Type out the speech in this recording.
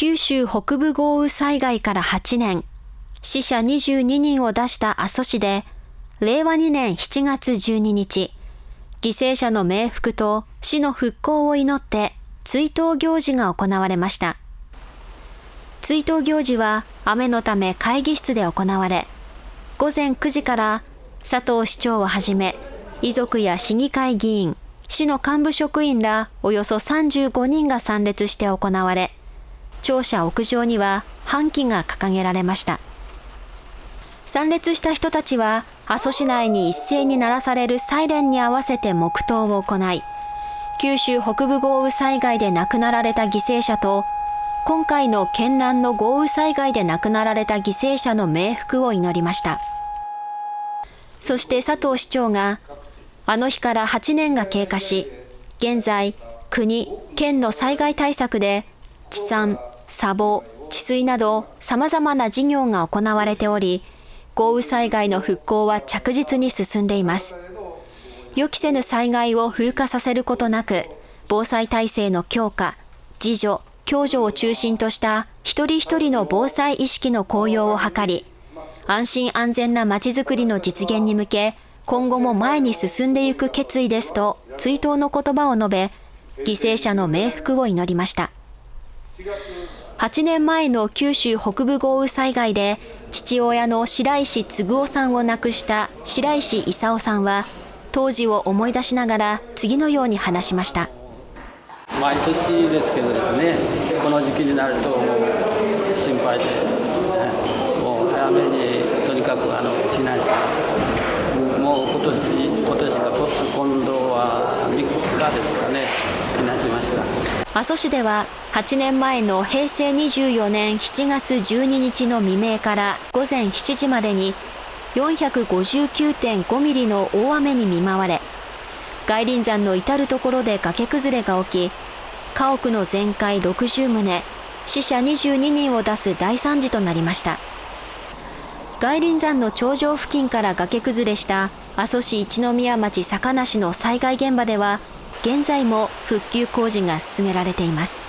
九州北部豪雨災害から8年、死者22人を出した阿蘇市で、令和2年7月12日、犠牲者の冥福と市の復興を祈って追悼行事が行われました。追悼行事は雨のため会議室で行われ、午前9時から佐藤市長をはじめ、遺族や市議会議員、市の幹部職員らおよそ35人が参列して行われ、庁舎屋上には半旗が掲げられました。参列した人たちは、阿蘇市内に一斉に鳴らされるサイレンに合わせて黙祷を行い、九州北部豪雨災害で亡くなられた犠牲者と、今回の県南の豪雨災害で亡くなられた犠牲者の冥福を祈りました。そして佐藤市長が、あの日から8年が経過し、現在、国、県の災害対策で、地産、砂防、治水など様々な事業が行われており、豪雨災害の復興は着実に進んでいます。予期せぬ災害を風化させることなく、防災体制の強化、自助、共助を中心とした一人一人の防災意識の向揚を図り、安心安全なまちづくりの実現に向け、今後も前に進んでいく決意ですと追悼の言葉を述べ、犠牲者の冥福を祈りました。8年前の九州北部豪雨災害で父親の白石嗣夫さんを亡くした白石勲さんは当時を思い出しながら次のように話しました。毎年ですけどですねこの時期になると心配で、もう早めにとにかくあの避難してもう今年今年か今度は3日ですかね避難しました阿蘇市では8年前の平成24年7月12日の未明から午前7時までに459.5ミリの大雨に見舞われ、外輪山の至る所で崖崩れが起き、家屋の全壊60棟、死者22人を出す大惨事となりました。外輪山の頂上付近から崖崩れした阿蘇市一宮町坂梨の災害現場では、現在も復旧工事が進められています。